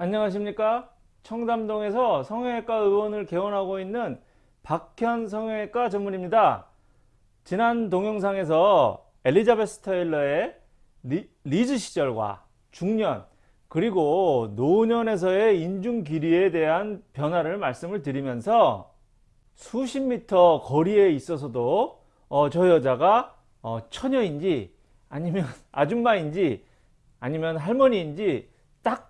안녕하십니까? 청담동에서 성형외과 의원을 개원하고 있는 박현 성형외과 전문의입니다. 지난 동영상에서 엘리자베스 테일러의 리, 리즈 시절과 중년 그리고 노년에서의 인중 길이에 대한 변화를 말씀을 드리면서 수십 미터 거리에 있어서도 어, 저 여자가 어, 처녀인지 아니면 아줌마인지 아니면 할머니인지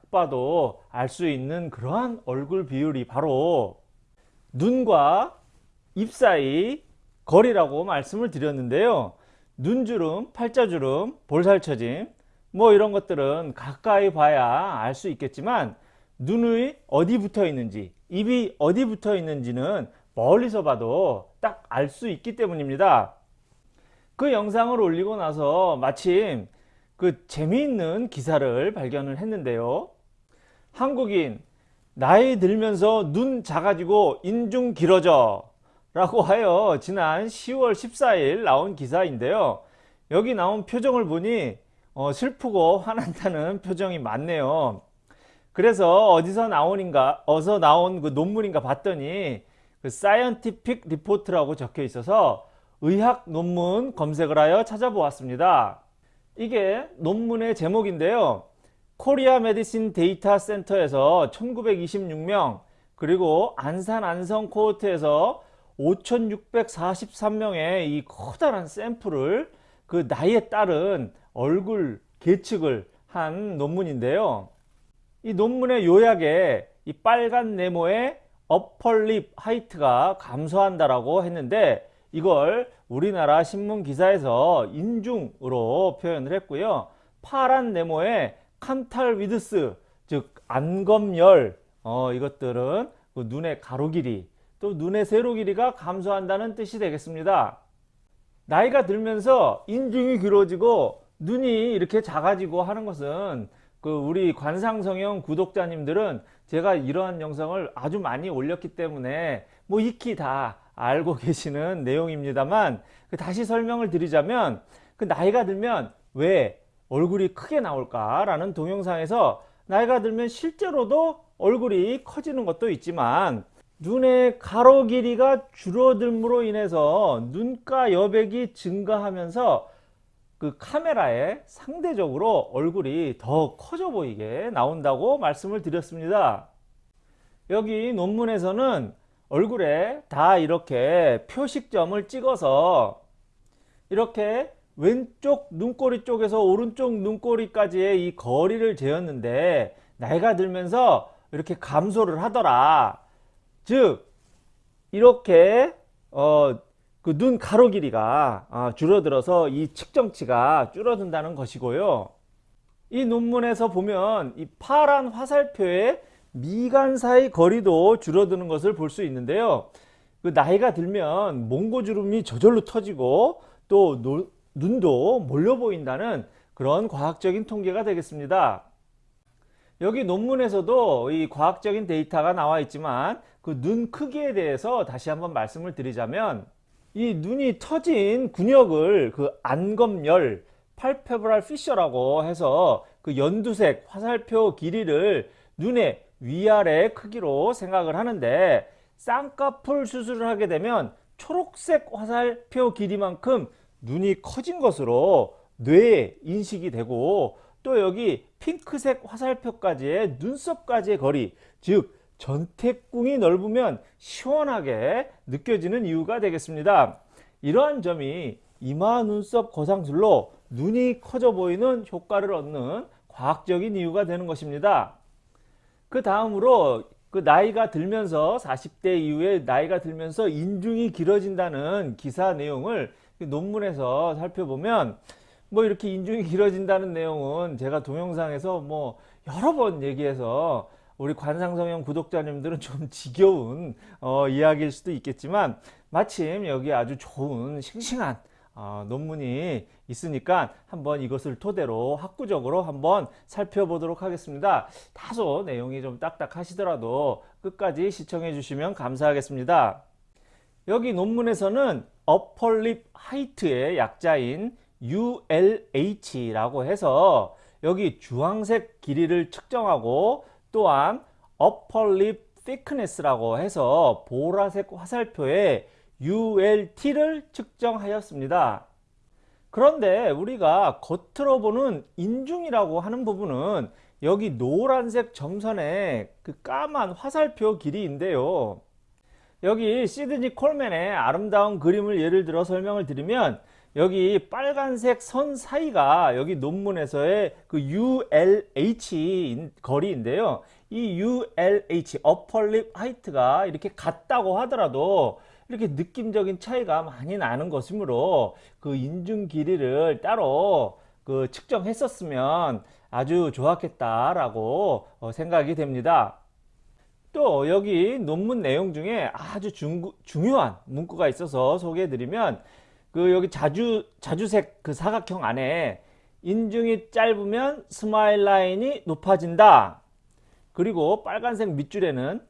딱 봐도 알 수 있는 그러한 얼굴 비율이 바로 눈과 입 사이 거리라고 말씀을 드렸는데요. 눈주름, 팔자주름, 볼살처짐 뭐 이런 것들은 가까이 봐야 알 수 있겠지만 눈이 어디 붙어 있는지 입이 어디 붙어 있는지는 멀리서 봐도 딱 알 수 있기 때문입니다. 그 영상을 올리고 나서 마침 그 재미있는 기사를 발견을 했는데요. 한국인 나이 들면서 눈 작아지고 인중 길어져 라고 하여 지난 10월 14일 나온 기사인데요. 여기 나온 표정을 보니 어, 슬프고 화난다는 표정이 많네요. 그래서 어디서 나오는가 어서 나온 그 논문인가 봤더니 그 Scientific Report라고 적혀 있어서 의학 논문 검색을 하여 찾아보았습니다. 이게 논문의 제목인데요. Korea Medicine Data Center에서 1926명 그리고 안산 안성 코호트에서 5643명의 이 커다란 샘플을 그 나이에 따른 얼굴 계측을 한 논문인데요. 이 논문의 요약에 이 빨간 네모의 upper lip height가 감소한다라고 했는데 이걸 우리나라 신문 기사에서 인중으로 표현을 했고요. 파란 네모의 canthal width 즉 안검열 어, 이것들은 그 눈의 가로 길이 또 눈의 세로 길이가 감소한다는 뜻이 되겠습니다. 나이가 들면서 인중이 길어지고 눈이 이렇게 작아지고 하는 것은 그 우리 관상성형 구독자님들은 제가 이러한 영상을 아주 많이 올렸기 때문에 뭐 익히 다 알고 계시는 내용입니다만 그 다시 설명을 드리자면 그 나이가 들면 왜 얼굴이 크게 나올까 라는 동영상에서 나이가 들면 실제로도 얼굴이 커지는 것도 있지만 눈의 가로 길이가 줄어들므로 인해서 눈가 여백이 증가하면서 그 카메라에 상대적으로 얼굴이 더 커져 보이게 나온다고 말씀을 드렸습니다. 여기 논문에서는 얼굴에 다 이렇게 표식점을 찍어서 이렇게 왼쪽 눈꼬리 쪽에서 오른쪽 눈꼬리까지의 이 거리를 재었는데 나이가 들면서 이렇게 감소를 하더라. 즉 이렇게 어, 그 눈 가로 길이가 어, 줄어들어서 이 측정치가 줄어든다는 것이고요. 이 논문에서 보면 이 파란 화살표의 미간 사이 거리도 줄어드는 것을 볼 수 있는데요. 그 나이가 들면 몽고주름이 저절로 터지고 또 노, 눈도 몰려 보인다는 그런 과학적인 통계가 되겠습니다. 여기 논문에서도 이 과학적인 데이터가 나와 있지만 그 눈 크기에 대해서 다시 한번 말씀을 드리자면 이 눈이 터진 근육을 그 안검열 팔페브랄 피셔라고 해서 그 연두색 화살표 길이를 눈의 위아래 크기로 생각을 하는데 쌍꺼풀 수술을 하게 되면 초록색 화살표 길이만큼 눈이 커진 것으로 뇌에 인식이 되고 또 여기 핑크색 화살표까지의 눈썹까지의 거리 즉 전태궁이 넓으면 시원하게 느껴지는 이유가 되겠습니다. 이러한 점이 이마 눈썹 거상술로 눈이 커져 보이는 효과를 얻는 과학적인 이유가 되는 것입니다. 그 다음으로 그 나이가 들면서 40대 이후에 나이가 들면서 인중이 길어진다는 기사 내용을 그 논문에서 살펴보면 뭐 이렇게 인중이 길어진다는 내용은 제가 동영상에서 뭐 여러 번 얘기해서 우리 관상성형 구독자님들은 좀 지겨운 어, 이야기일 수도 있겠지만 마침 여기 아주 좋은 싱싱한 어, 논문이 있으니까 한번 이것을 토대로 학구적으로 한번 살펴보도록 하겠습니다. 다소 내용이 좀 딱딱하시더라도 끝까지 시청해 주시면 감사하겠습니다. 여기 논문에서는 어펄립 하이트의 약자인 ULH라고 해서 여기 주황색 길이를 측정하고 또한 upper lip thickness라고 해서 보라색 화살표의 ULT를 측정하였습니다. 그런데 우리가 겉으로 보는 인중이라고 하는 부분은 여기 노란색 점선의 그 까만 화살표 길이인데요. 여기 시드니 콜맨의 아름다운 그림을 예를 들어 설명을 드리면 여기 빨간색 선 사이가 여기 논문에서의 그 ULH 거리인데요. 이 ULH, upper height가 이렇게 같다고 하더라도 이렇게 느낌적인 차이가 많이 나는 것이므로 그 인중 길이를 따로 그 측정했었으면 아주 좋았겠다라고 어, 생각이 됩니다. 또 여기 논문 내용 중에 아주 중, 중요한 문구가 있어서 소개해 드리면 그 여기 자주 자주색 그 사각형 안에 인중이 짧으면 smile line이 높아진다. 그리고 빨간색 밑줄에는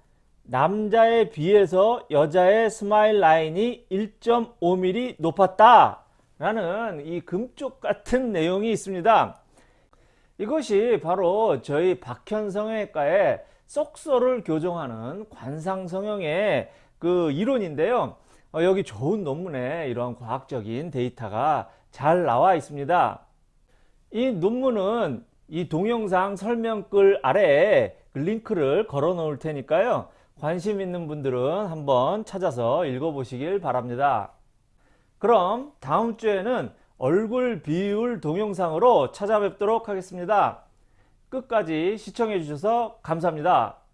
남자에 비해서 여자의 smile line이 1.5mm 높았다. 라는 이 금쪽 같은 내용이 있습니다. 이것이 바로 저희 박현성형외과의 쏙소를 교정하는 관상성형의 그 이론인데요. 어, 여기 좋은 논문에 이러한 과학적인 데이터가 잘 나와 있습니다. 이 논문은 이 동영상 설명글 아래에 그 링크를 걸어 놓을 테니까요. 관심 있는 분들은 한번 찾아서 읽어보시길 바랍니다. 그럼 다음 주에는 얼굴 비율 동영상으로 찾아뵙도록 하겠습니다. 끝까지 시청해 주셔서 감사합니다.